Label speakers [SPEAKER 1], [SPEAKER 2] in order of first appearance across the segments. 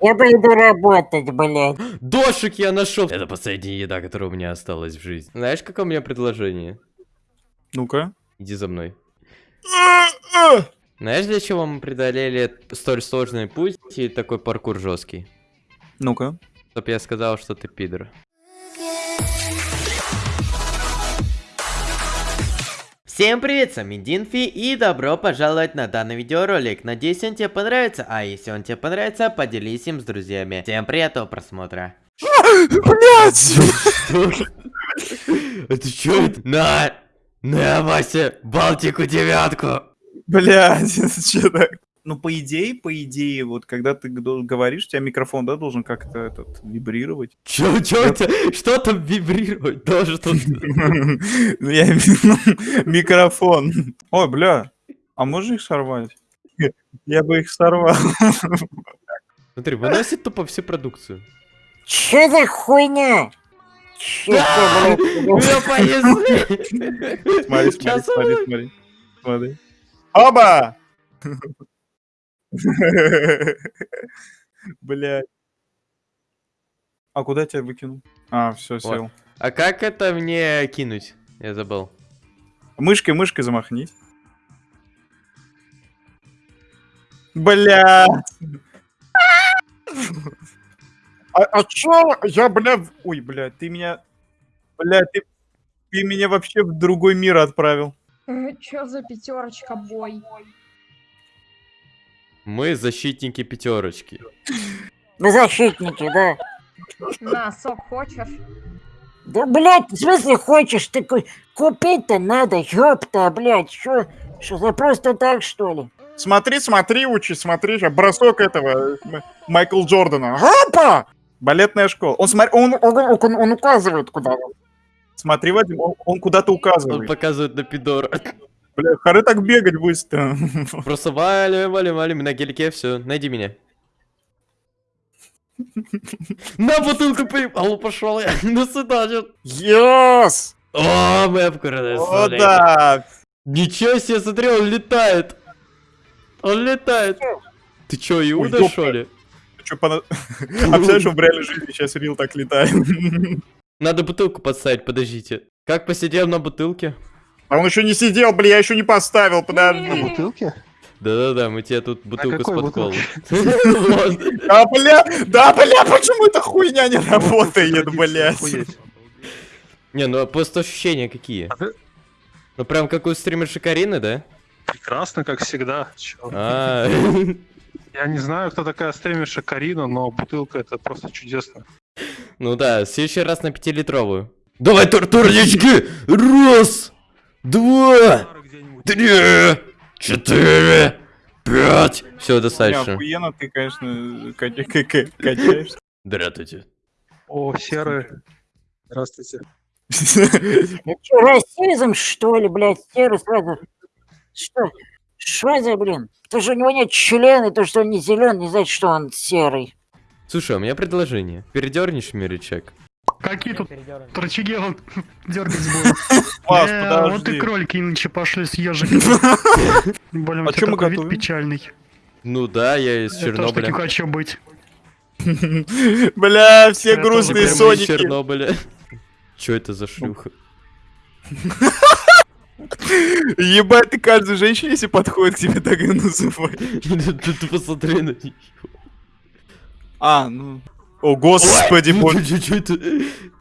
[SPEAKER 1] Я пойду работать, блядь.
[SPEAKER 2] Дошик я нашел. Это последняя еда, которая у меня осталась в жизни. Знаешь, какое у меня предложение?
[SPEAKER 3] Ну-ка.
[SPEAKER 2] Иди за мной. Знаешь, для чего мы преодолели столь сложный путь и такой паркур жесткий?
[SPEAKER 3] Ну-ка.
[SPEAKER 2] Чтоб я сказал, что ты пидор. Всем привет, с вами Динфи и добро пожаловать на данный видеоролик. Надеюсь, он тебе понравится, а если он тебе понравится, поделись им с друзьями. Всем приятного просмотра.
[SPEAKER 3] Блять!
[SPEAKER 2] Это что это? На! На, Вася, Балтику девятку!
[SPEAKER 3] Блять, что так? Ну, по идее, по идее, вот когда ты говоришь, у тебя микрофон, да, должен как-то этот вибрировать.
[SPEAKER 2] Чё, чё это? Что там вибрировать должен?
[SPEAKER 3] Ну, Я микрофон. Ой, бля, а можно их сорвать? Я бы их сорвал.
[SPEAKER 2] Смотри, выносит тупо всю продукцию.
[SPEAKER 1] Чё за хуйня? Чё ты, блядь?
[SPEAKER 3] Смотри, смотри, смотри. Смотри. Оба! Блять. А куда я тебя выкинул? А, все, сел.
[SPEAKER 2] А как это мне кинуть? Я забыл.
[SPEAKER 3] Мышкой, мышкой замахнись. Бля. А, а чё? Я, бля... Ой, бля, ты меня... Бля, ты... Ты меня вообще в другой мир отправил.
[SPEAKER 4] Чё за пятерочка бой?
[SPEAKER 2] Мы защитники пятерочки.
[SPEAKER 1] Вы защитники, да?
[SPEAKER 4] На, сок хочешь?
[SPEAKER 1] Да, блядь, в смысле хочешь? Ты ку- купить-то надо, ёпта, блядь, что, что за просто так, что ли?
[SPEAKER 3] Смотри, смотри, учи, смотри, ща бросок этого М- Майкл Джордана. Опа! Балетная школа. Он, смотри, он, он, он- он указывает куда. Смотри, Вадим, он, он куда-то
[SPEAKER 2] Он
[SPEAKER 3] указывает.
[SPEAKER 2] показывает на пидор.
[SPEAKER 3] Бля, хоры так бегать быстро.
[SPEAKER 2] Просто валим, валим, валим на гелике, все, найди меня. На бутылку поебал, пошел я. До свидания.
[SPEAKER 3] Йос!
[SPEAKER 2] О, мы обкурили.
[SPEAKER 3] О, да!
[SPEAKER 2] Ничего себе, смотри, он летает. Он летает. Ты чё, Иуда,
[SPEAKER 3] ёпта.
[SPEAKER 2] что ли?
[SPEAKER 3] Ты чё, пона- представляешь, что в реальной жизни сейчас Рил так летает?
[SPEAKER 2] Надо бутылку подставить, подождите. Как посидел на бутылке?
[SPEAKER 3] А он еще не сидел, бля, я еще не поставил, подожди.
[SPEAKER 5] бутылке?
[SPEAKER 2] Да-да-да, мы тебе тут бутылку с подколом.
[SPEAKER 3] Да, бля, да, бля, почему эта хуйня не работает, блядь?
[SPEAKER 2] Не, ну а просто ощущения какие?
[SPEAKER 5] А
[SPEAKER 2] Ну прям как у стримерши Карины, да?
[SPEAKER 5] Прекрасно, как всегда.
[SPEAKER 2] А,
[SPEAKER 5] Я не знаю, кто такая стримерша Карина, но бутылка это просто чудесно.
[SPEAKER 2] Ну да, в следующий раз на пятилитровую. Давай, турнички! Раз, два, три, четыре, пять. Все, достаточно.
[SPEAKER 3] охуенно ты, конечно, кача- ка- ка- качаешься.
[SPEAKER 2] Здравствуйте.
[SPEAKER 5] О, серые. Здравствуйте.
[SPEAKER 1] Это что, расизм, что ли, блядь, серый сразу? Что? Что за, блин? То, что у него нет члена, то, что он не зеленый, не значит, что он серый.
[SPEAKER 2] Слушай, у меня предложение. Передернешь мне рычаг?
[SPEAKER 6] Какие тут рычаги он дергать будет?
[SPEAKER 3] Паш,
[SPEAKER 6] Э, Вот и кролики иначе пошли с ежиками. Блин, у тебя такой вид печальный.
[SPEAKER 2] Ну да, я из
[SPEAKER 6] Я тоже таким
[SPEAKER 2] Чернобыля.
[SPEAKER 6] хочу быть.
[SPEAKER 3] Бля, все грустные соники.
[SPEAKER 2] Чернобыля. Чё это за шлюха?
[SPEAKER 3] Ебать, ты каждой женщине, если подходит к тебе, так и называешь.
[SPEAKER 2] Ты посмотри на неё.
[SPEAKER 3] А, ну... О, господи,
[SPEAKER 2] Ну,
[SPEAKER 3] боже.
[SPEAKER 2] это?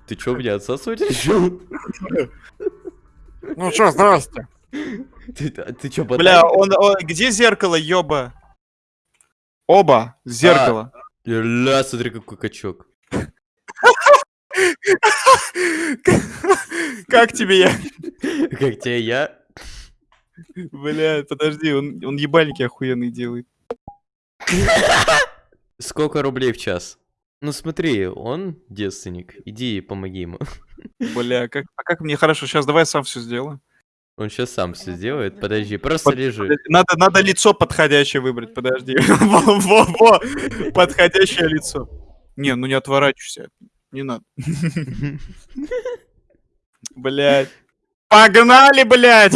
[SPEAKER 2] Ты чё, меня решил?
[SPEAKER 1] Ну что, здрасте.
[SPEAKER 2] Ты, а ты чё,
[SPEAKER 3] Бля, он, он- где зеркало, ёба? Оба, зеркало.
[SPEAKER 2] Ля, смотри, какой качок.
[SPEAKER 3] Как тебе я?
[SPEAKER 2] Как тебе я?
[SPEAKER 3] Бля, подожди, он, он ебальники охуенные делает.
[SPEAKER 2] Сколько рублей в час? Ну смотри, он девственник. Иди помоги ему.
[SPEAKER 3] Бля, как, а как мне хорошо, сейчас давай я сам все сделаю.
[SPEAKER 2] Он сейчас сам все сделает. Подожди, просто
[SPEAKER 3] Под-
[SPEAKER 2] лежи.
[SPEAKER 3] Надо, надо лицо подходящее выбрать, подожди. Во, во, во, подходящее лицо. Не, ну не отворачивайся. Не надо. Блять. Погнали, блядь!